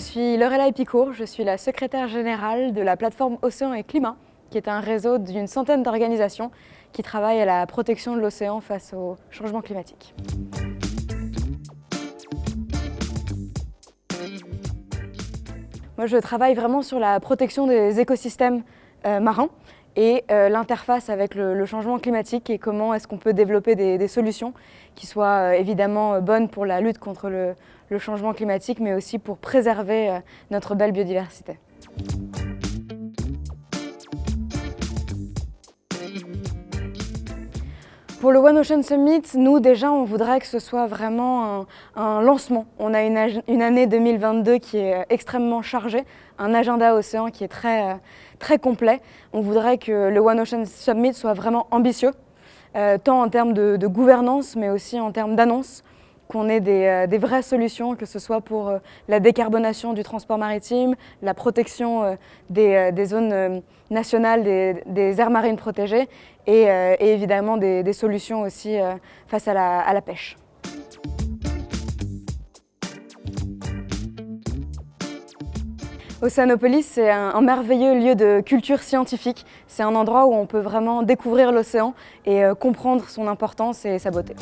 suis Lorella Epicourt, je suis la secrétaire générale de la plateforme Océan et Climat, qui est un réseau d'une centaine d'organisations qui travaillent à la protection de l'océan face au changement climatique. Moi, je travaille vraiment sur la protection des écosystèmes euh, marins et euh, l'interface avec le, changement climatique et comment est-ce qu'on peut développer des, solutions qui soient euh, évidemment bonnes pour la lutte contre le, changement climatique mais aussi pour préserver notre belle biodiversité. Pour le One Ocean Summit, nous déjà on voudrait que ce soit vraiment un, lancement. On a une, année 2022 qui est extrêmement chargée, un agenda océan qui est très, complet. On voudrait que le One Ocean Summit soit vraiment ambitieux, euh, tant en termes de, gouvernance mais aussi en termes d'annonce qu'on ait euh, des, vraies solutions, que ce soit pour euh, la décarbonation du transport maritime, la protection euh, des, zones nationales, des, aires marines protégées et, évidemment des, solutions aussi face à la, pêche. Océanopolis, c'est un, merveilleux lieu de culture scientifique. C'est un endroit où on peut vraiment découvrir l'océan et comprendre son importance et sa beauté.